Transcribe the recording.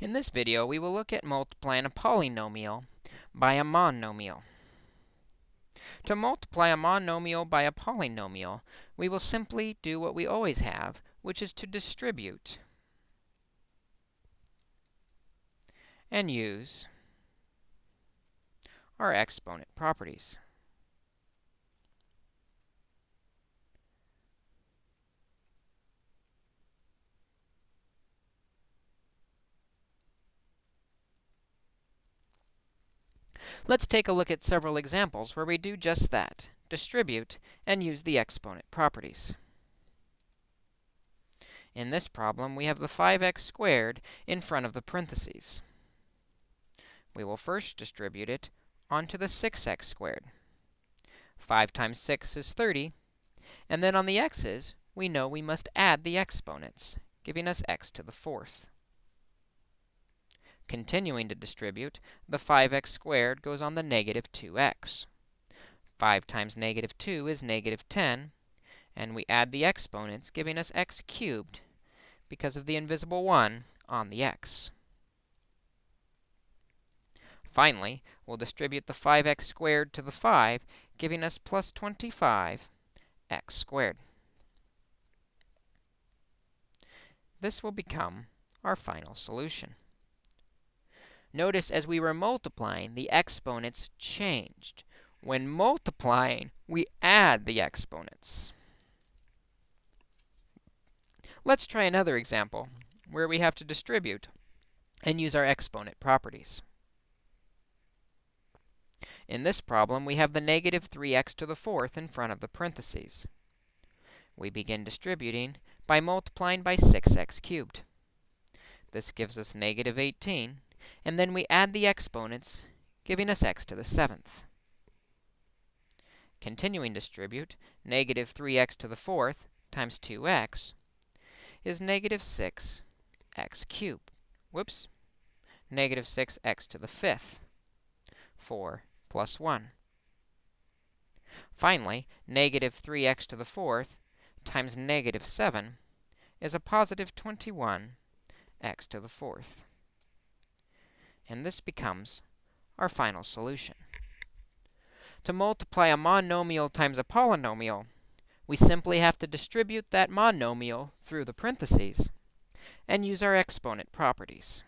In this video, we will look at multiplying a polynomial by a monomial. To multiply a monomial by a polynomial, we will simply do what we always have, which is to distribute and use our exponent properties. Let's take a look at several examples where we do just that, distribute and use the exponent properties. In this problem, we have the 5x squared in front of the parentheses. We will first distribute it onto the 6x squared. 5 times 6 is 30, and then on the x's, we know we must add the exponents, giving us x to the fourth. Continuing to distribute, the 5x squared goes on the negative 2x. 5 times negative 2 is negative 10, and we add the exponents, giving us x cubed because of the invisible 1 on the x. Finally, we'll distribute the 5x squared to the 5, giving us plus 25 x squared. This will become our final solution. Notice as we were multiplying, the exponents changed. When multiplying, we add the exponents. Let's try another example where we have to distribute and use our exponent properties. In this problem, we have the negative 3x to the fourth in front of the parentheses. We begin distributing by multiplying by 6x cubed. This gives us negative 18 and then we add the exponents, giving us x to the seventh. Continuing distribute, negative 3x to the fourth times 2x is negative 6 x cubed. Whoops. Negative 6x to the fifth. 4 plus 1. Finally, negative 3x to the fourth times negative 7 is a positive 21 x to the fourth and this becomes our final solution. To multiply a monomial times a polynomial, we simply have to distribute that monomial through the parentheses and use our exponent properties.